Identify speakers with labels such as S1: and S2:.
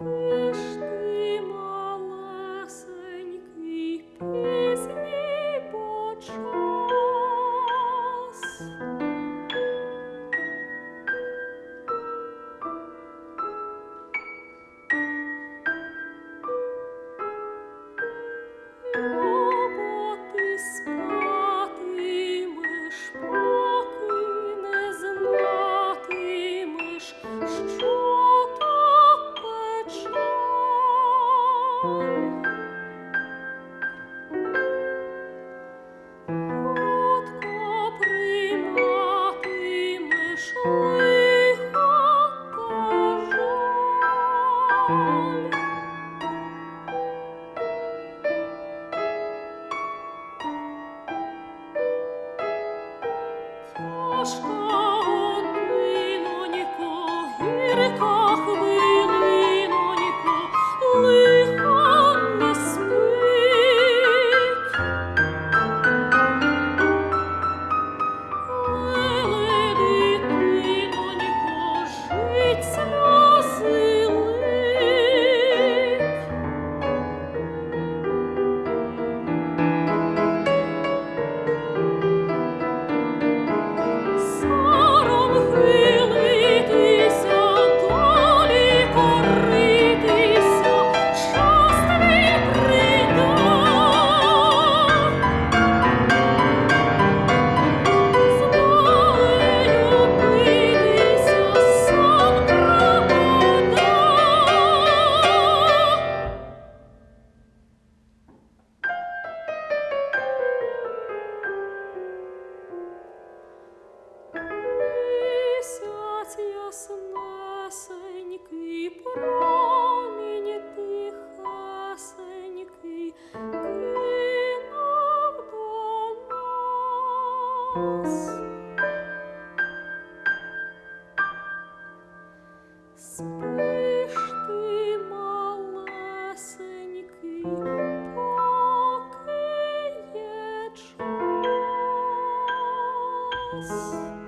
S1: Thank you. яснесенький промінь тихесенький кинув до нас. Спиш ти, малесенький, Thank you.